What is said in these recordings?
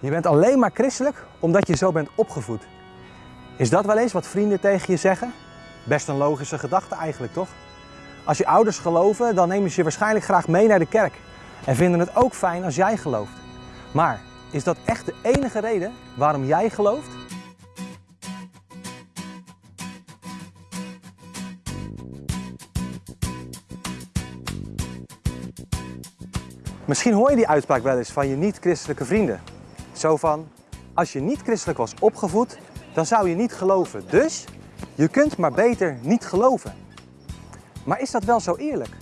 Je bent alleen maar christelijk omdat je zo bent opgevoed. Is dat wel eens wat vrienden tegen je zeggen? Best een logische gedachte eigenlijk, toch? Als je ouders geloven, dan nemen ze je waarschijnlijk graag mee naar de kerk en vinden het ook fijn als jij gelooft. Maar is dat echt de enige reden waarom jij gelooft? Misschien hoor je die uitspraak wel eens van je niet-christelijke vrienden. Zo van, als je niet christelijk was opgevoed, dan zou je niet geloven. Dus je kunt maar beter niet geloven. Maar is dat wel zo eerlijk?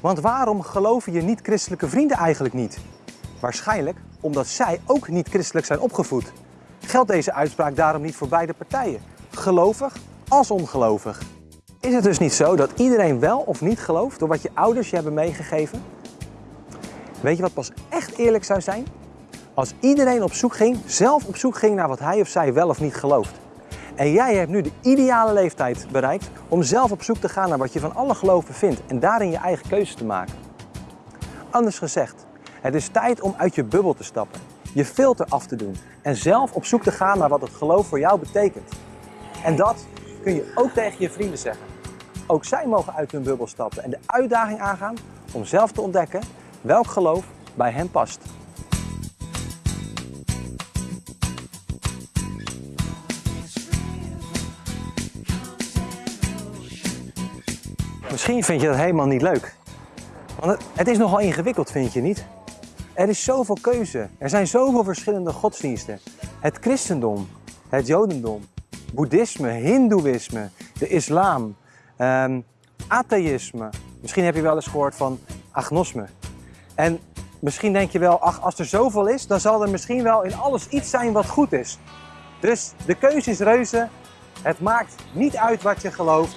Want waarom geloven je niet-christelijke vrienden eigenlijk niet? Waarschijnlijk omdat zij ook niet christelijk zijn opgevoed. Geldt deze uitspraak daarom niet voor beide partijen, gelovig als ongelovig? Is het dus niet zo dat iedereen wel of niet gelooft door wat je ouders je hebben meegegeven? Weet je wat pas echt eerlijk zou zijn? Als iedereen op zoek ging, zelf op zoek ging naar wat hij of zij wel of niet gelooft. En jij hebt nu de ideale leeftijd bereikt om zelf op zoek te gaan naar wat je van alle geloven vindt en daarin je eigen keuze te maken. Anders gezegd, het is tijd om uit je bubbel te stappen, je filter af te doen en zelf op zoek te gaan naar wat het geloof voor jou betekent. En dat kun je ook tegen je vrienden zeggen. Ook zij mogen uit hun bubbel stappen en de uitdaging aangaan om zelf te ontdekken welk geloof bij hen past. Misschien vind je dat helemaal niet leuk. Want het, is nogal ingewikkeld, vind je niet? Er is zoveel keuze. Er zijn zoveel verschillende godsdiensten. Het christendom, het jodendom, boeddhisme, hindoeïsme, de islam, ehm, atheïsme. Misschien heb je wel eens gehoord van agnosme. En misschien denk je wel, ach, als er zoveel is, dan zal er misschien wel in alles iets zijn wat goed is. Dus de keuze is reuze. Het maakt niet uit wat je gelooft.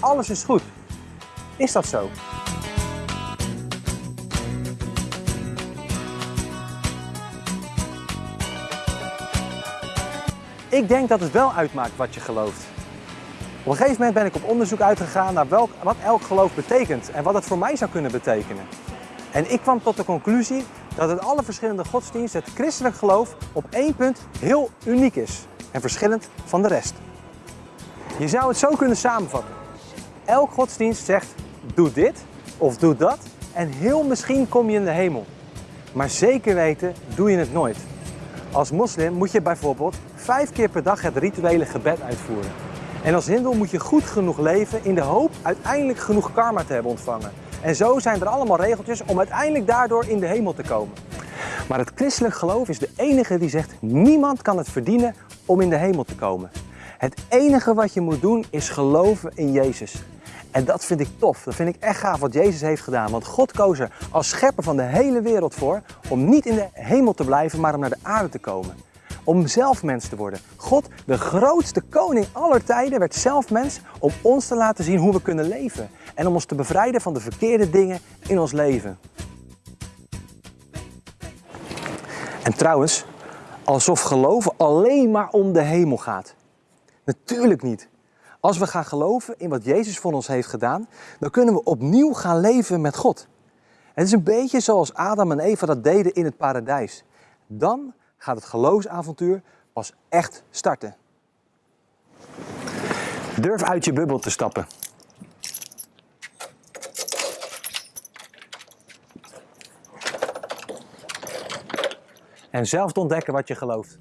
Alles is goed. Is dat zo? Ik denk dat het wel uitmaakt wat je gelooft. Op een gegeven moment ben ik op onderzoek uitgegaan naar welk, wat elk geloof betekent en wat het voor mij zou kunnen betekenen. En ik kwam tot de conclusie dat het alle verschillende godsdiensten het christelijk geloof op één punt heel uniek is en verschillend van de rest. Je zou het zo kunnen samenvatten. Elk godsdienst zegt doe dit of doe dat en heel misschien kom je in de hemel. Maar zeker weten doe je het nooit. Als moslim moet je bijvoorbeeld vijf keer per dag het rituele gebed uitvoeren. En als hindoe moet je goed genoeg leven in de hoop uiteindelijk genoeg karma te hebben ontvangen. En zo zijn er allemaal regeltjes om uiteindelijk daardoor in de hemel te komen. Maar het christelijk geloof is de enige die zegt niemand kan het verdienen om in de hemel te komen. Het enige wat je moet doen is geloven in Jezus. En dat vind ik tof. Dat vind ik echt gaaf wat Jezus heeft gedaan. Want God koos er als schepper van de hele wereld voor om niet in de hemel te blijven, maar om naar de aarde te komen. Om zelf mens te worden. God, de grootste koning aller tijden, werd zelf mens om ons te laten zien hoe we kunnen leven. En om ons te bevrijden van de verkeerde dingen in ons leven. En trouwens, alsof geloven alleen maar om de hemel gaat. Natuurlijk niet. Als we gaan geloven in wat Jezus voor ons heeft gedaan, dan kunnen we opnieuw gaan leven met God. Het is een beetje zoals Adam en Eva dat deden in het paradijs. Dan gaat het geloofsavontuur pas echt starten. Durf uit je bubbel te stappen. En zelf te ontdekken wat je gelooft.